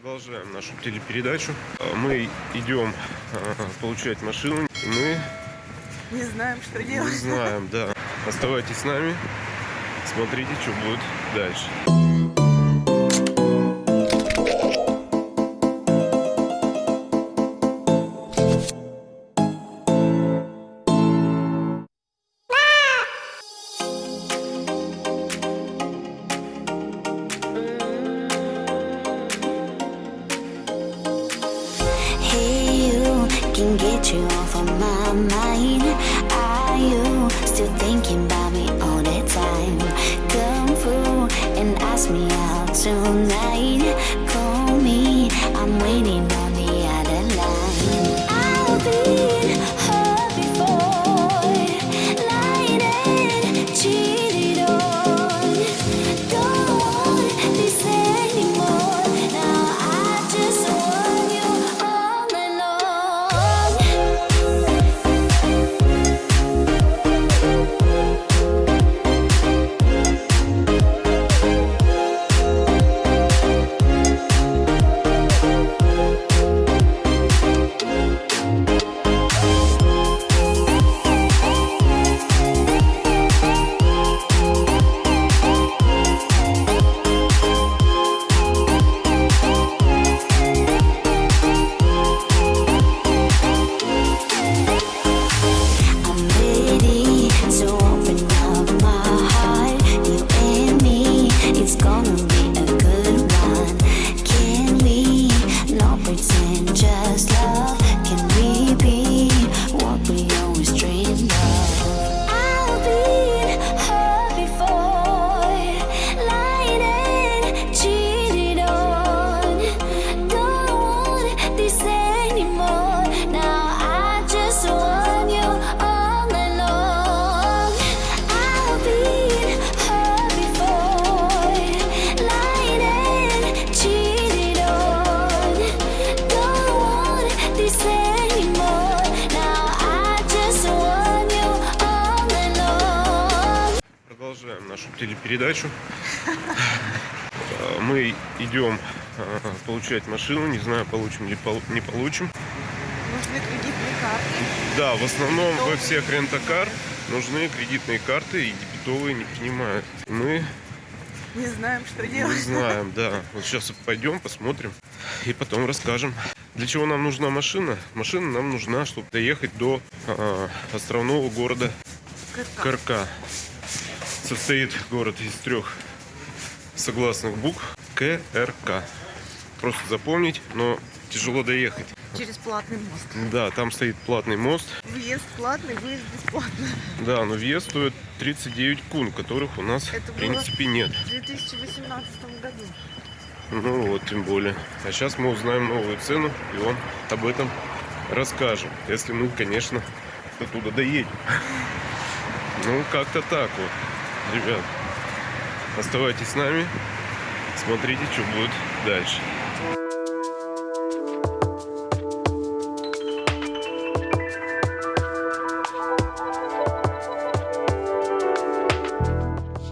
Продолжаем нашу телепередачу. Мы идем э, получать машину. Мы Не знаем, что не делать. знаем, да. Оставайтесь с нами. Смотрите, что будет дальше. Нашу телепередачу. Э, Мы идем э, получать машину. Не знаю, получим ли не получим. Нужны кредитные карты. Да, в основном во всех рентакар нужны кредитные карты и дебетовые не принимают. Мы Не знаем, что не делать. знаем, да. Вот сейчас пойдем, посмотрим и потом расскажем. Для чего нам нужна машина? Машина нам нужна, чтобы доехать до э, островного города Как-то. Карка. Состоит город из трех согласных букв КРК. Просто запомнить, но тяжело доехать. Через платный мост. Да, там стоит платный мост. Въезд платный, выезд бесплатный. Да, но въезд стоит 39 кун, которых у нас Это в принципе нет. В 2018 году. Ну вот, тем более. А сейчас мы узнаем новую цену и вам об этом расскажем. Если мы, конечно, до туда доедем. Ну, как-то так вот, ребят. Оставайтесь с нами. Смотрите, что будет дальше.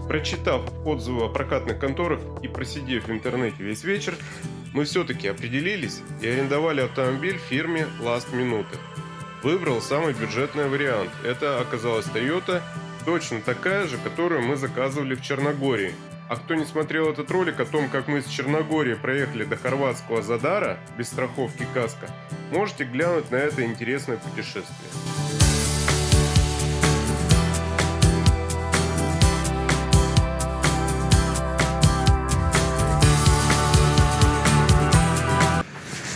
Прочитав отзывы о прокатных конторах и просидев в интернете весь вечер, мы все-таки определились и арендовали автомобиль фирме Last Minute. Выбрал самый бюджетный вариант. Это оказалась Toyota, точно такая же, которую мы заказывали в Черногории. А кто не смотрел этот ролик о том, как мы с Черногории проехали до хорватского Задара без страховки каска, можете глянуть на это интересное путешествие.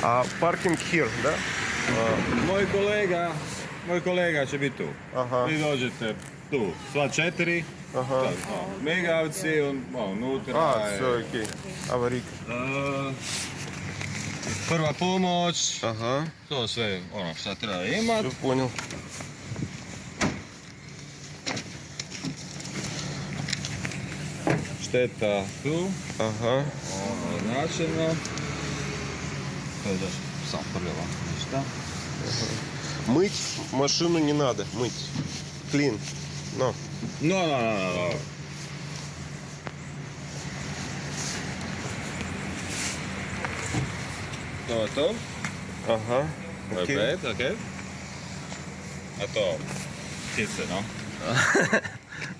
А паркинг here, да? Moj kolega, moj kolega će biti tu. Ага, Vi dođete tu, sva četiri. ага. Tak, ono, Migavci, on, ono, unutra А, je, все, окей. Аварийка. e, prva pomoć, Ага, to sve ono šta treba imat. все понял. Šteta tu, Ага. ono, značajno. To je još sam prljava, ništa. Мыть машину не надо, мыть. Клин. Но. No, no, no, no, no. То-то. Ага. Окей. Perfekt, okej. A to птицы, no.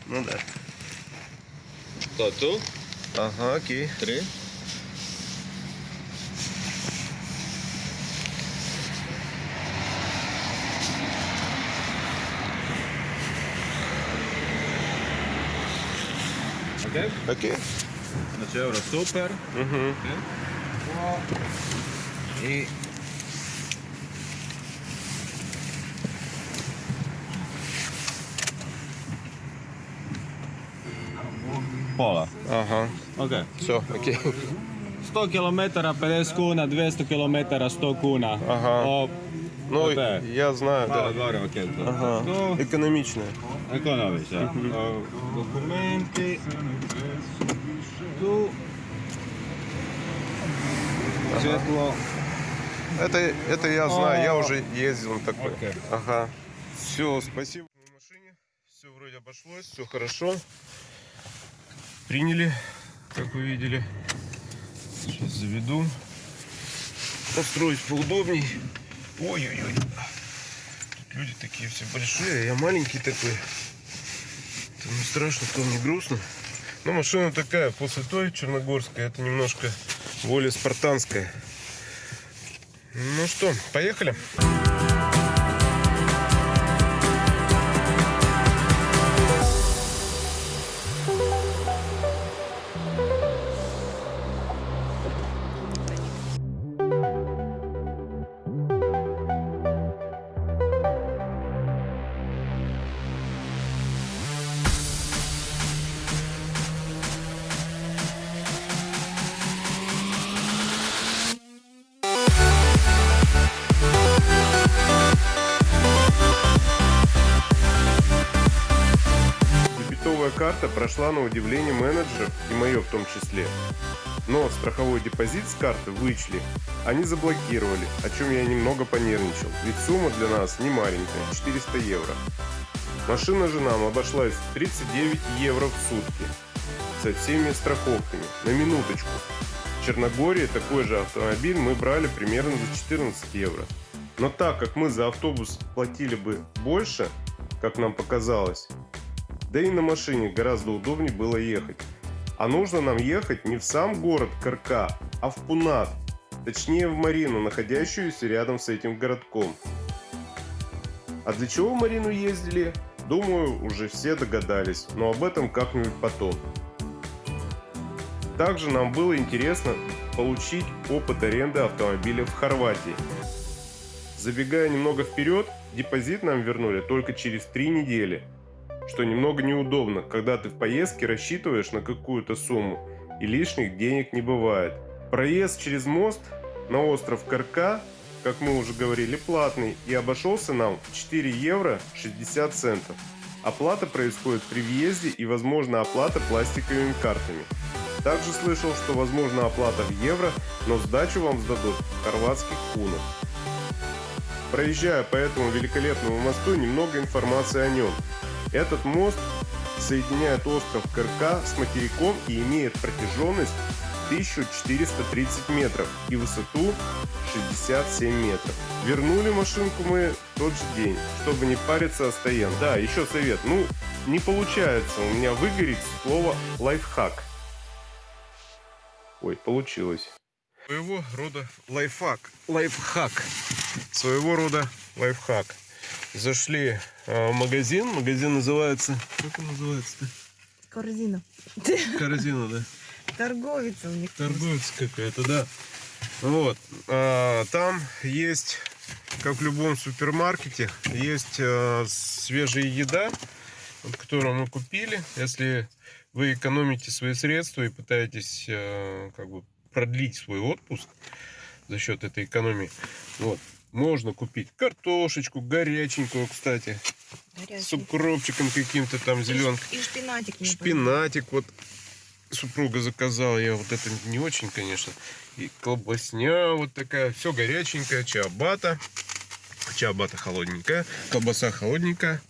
Ну да. To tu, Ага, окей. три. Okay. Okay. Znači, euro super. Uh -huh. okay. I... Pola. Aha. Ok. So, okay. 100 km 50 kuna, 200 km 100 kuna. Ага. О, ну, оте. я знаю, Мало да. Мало окей. Ага. Економічне. Економічне. Документи. Svjetlo. Это, это я знаю, я уже ездил на такой. Окей. Ага. Все, спасибо. На машине все вроде обошлось, все хорошо. Приняли, как вы видели. Сейчас заведу. Построить поудобней. Ой-ой-ой. Тут люди такие все большие, а я маленький такой. То не страшно, то не грустно. Но машина такая, после той черногорской, это немножко более спартанская. Ну что, поехали? Дебетовая карта прошла на удивление менеджеров, и мое в том числе. Но страховой депозит с карты вычли. Они заблокировали, о чем я немного понервничал, ведь сумма для нас не маленькая – 400 евро. Машина же нам обошлась в 39 евро в сутки со всеми страховками. На минуточку. В Черногории такой же автомобиль мы брали примерно за 14 евро. Но так как мы за автобус платили бы больше, как нам показалось, да и на машине гораздо удобнее было ехать. А нужно нам ехать не в сам город Карка, а в Пунат, точнее в Марину, находящуюся рядом с этим городком. А для чего в Марину ездили? Думаю, уже все догадались, но об этом как-нибудь потом. Также нам было интересно получить опыт аренды автомобиля в Хорватии. Забегая немного вперед, депозит нам вернули только через три недели, что немного неудобно, когда ты в поездке рассчитываешь на какую-то сумму и лишних денег не бывает. Проезд через мост на остров Карка, как мы уже говорили, платный и обошелся нам в 4 евро 60 центов. Оплата происходит при въезде и возможно оплата пластиковыми картами. Также слышал, что возможна оплата в евро, но сдачу вам сдадут в хорватских кунах. Проезжая по этому великолепному мосту, немного информации о нем. Этот мост соединяет остров Кырка с материком и имеет протяженность 1430 метров и высоту 67 метров. Вернули машинку мы тот же день, чтобы не париться о стоянке. Да, еще совет. Ну, не получается у меня выгореть слово лайфхак. Ой, получилось. Своего рода лайфхак. Лайфхак. Своего рода лайфхак. Зашли э, в магазин. Магазин называется... Как он называется-то? Корзина. Корзина, да. Торговец у них. Торговец какая-то, да. Вот. а, там есть, как в любом супермаркете, есть э, свежая еда, которую мы купили. Если вы экономите свои средства и пытаетесь э, как бы продлить свой отпуск за счет этой экономии, вот, можно купить картошечку, горяченькую, кстати, с Горячий. укропчиком каким-то там зеленкой. И шпинатик. не Шпинатик вот супруга заказала. Я вот это не очень, конечно. И колбасня вот такая. Все горяченькое. Чиабата. Чиабата холодненькая. Колбаса холодненькая.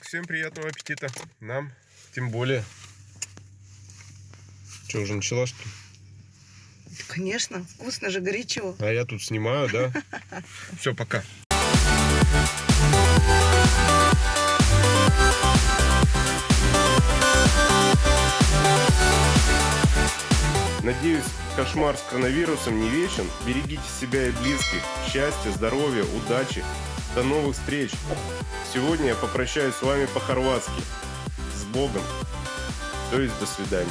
Всем приятного аппетита. Нам тем более. Что, уже начала что ли? Конечно, вкусно же, горячо. А я тут снимаю, да? Все, пока. Надеюсь, кошмар с коронавирусом не вечен. Берегите себя и близких. Счастья, здоровья, удачи. До новых встреч. Сегодня я попрощаюсь с вами по-хорватски. С Богом. То есть до свидания.